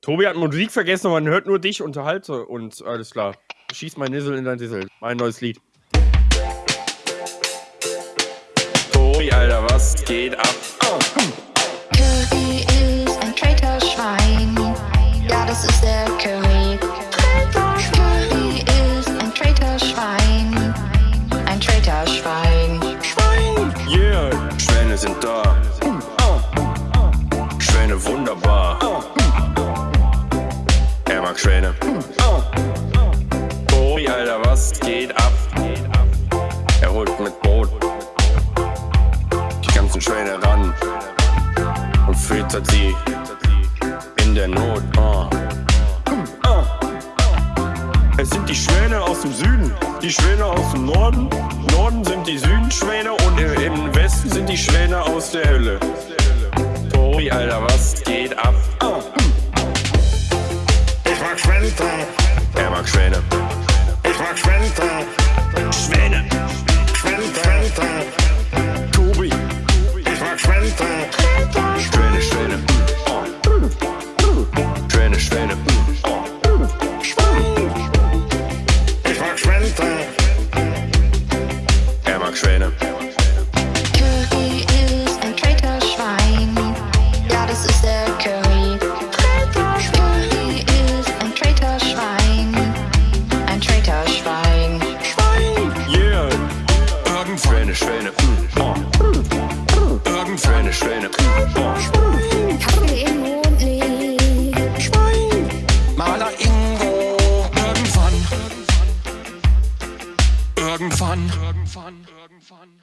Tobi hat Musik vergessen, man hört nur dich, unterhalte und alles klar. Schieß mein Nissel in dein Dissel. Mein neues Lied. Tobi, Alter, was geht ab? Oh. Curry ist ein Traitor-Schwein. Ja, das ist der Curry. Curry ist ein Traitor-Schwein. Ein Traitor-Schwein. Schwein! Yeah! Schwäne sind da. Schwäne wunderbar. Er mag Schwäne. Tobi, Alter, was geht ab? Er holt mit Boot die ganzen Schwäne ran und füttert sie in der Not. Ah. Es sind die Schwäne aus dem Süden, die Schwäne aus dem Norden. Norden sind die Südenschwäne und im Westen sind die Schwäne aus der Hölle. Tobi, Alter, was geht ab? mag zwemmen. Ik mag zwemmen. Zwijnen. Zwenten. zwemmen. Ik mag zwenten. Zwijnen, zwijnen. Zwijnen, Zwemmen. Ik mag zwemmen. Er mag zwijnen. eine schöne Kaffee im Mund liegt. Maler Ingo. Irgendwann. Irgendwann. Irgendwann. Irgendwann.